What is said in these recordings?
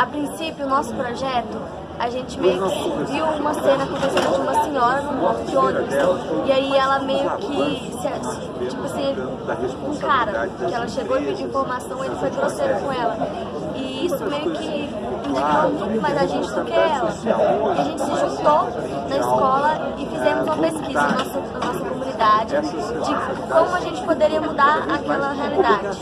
a princípio, o nosso projeto, a gente meio que viu uma cena acontecendo de uma senhora num ponto de ônibus. E aí ela meio que, tipo assim, um cara, que ela chegou e pediu informação, ele foi grosseiro com ela. E isso meio que indignou muito mais a gente do que ela. E a gente se juntou na escola e fizemos uma pesquisa na nossa, na nossa comunidade de como a gente poderia mudar aquela realidade.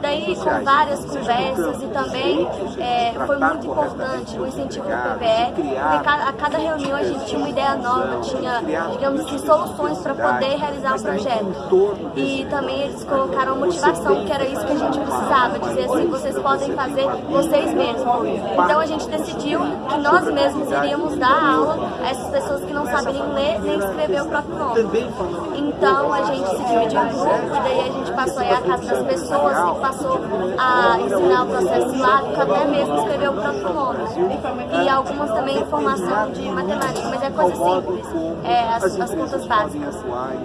Daí, com várias conversas e também é, foi muito importante o incentivo do porque a cada reunião a gente tinha uma ideia nova, tinha, digamos assim, soluções para poder realizar o projeto. E também eles colocaram motivação, que era isso que a gente precisava, dizer assim, vocês podem fazer vocês mesmos. Então a gente decidiu que nós mesmos iríamos dar aula a essas pessoas que não sabem nem ler nem escrever o próprio nome. Então a gente se dividiu em grupo e daí a gente passou a casa das pessoas e passou a ensinar o processo silábico, até mesmo escrever o próprio nome. E algumas também informação de matemática, mas é coisa simples, é, as, as contas básicas.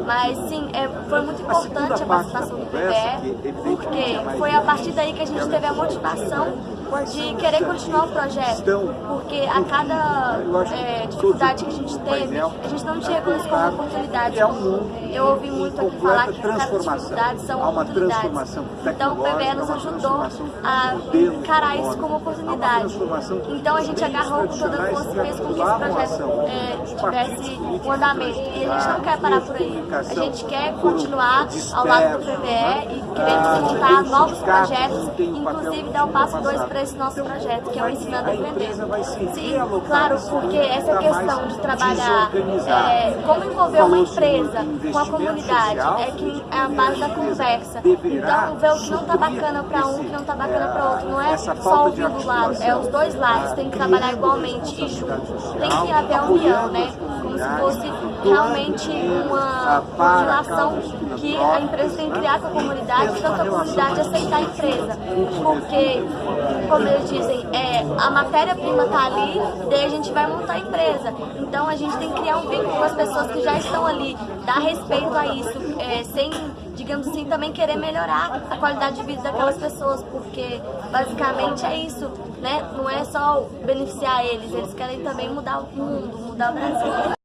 Mas sim, é, foi muito importante a participação do PBE, porque foi a partir daí que a gente teve a motivação de querer continuar o projeto, porque a cada é, dificuldade que a gente teve, a gente não tinha como como oportunidade. Eu ouvi muito aqui falar que cada dificuldade são oportunidades. Então o PBE nos ajudou a encarar isso como oportunidade. Então a gente agarrou com toda a força e fez com que esse projeto é, tivesse um andamento. E a gente não quer parar por aí. A gente quer continuar ao lado do PBE e queremos juntar novos projetos, inclusive dar o passo 2 para esse nosso projeto, que é o Ensinando a Aprender. Sim, claro, porque essa questão de trabalhar, é, como envolver uma empresa com a comunidade, é que é a base da conversa. Então, ver o que não está bacana para um, o que não está bacana para outro, não é só ouvir do lado, é os dois lados, tem que trabalhar igualmente e juntos. Tem que haver a união, né? Como se fosse realmente uma, relação que a empresa tem que criar com a comunidade, tanto a comunidade aceitar a empresa. Porque, como eles dizem, é, a matéria-prima está ali, daí a gente vai montar a empresa. Então a gente tem que criar um vínculo com as pessoas que já estão ali, dar respeito a isso, é, sem, digamos assim, também querer melhorar a qualidade de vida daquelas pessoas, porque basicamente é isso, né? Não é só beneficiar eles, eles querem também mudar o mundo, mudar o Brasil.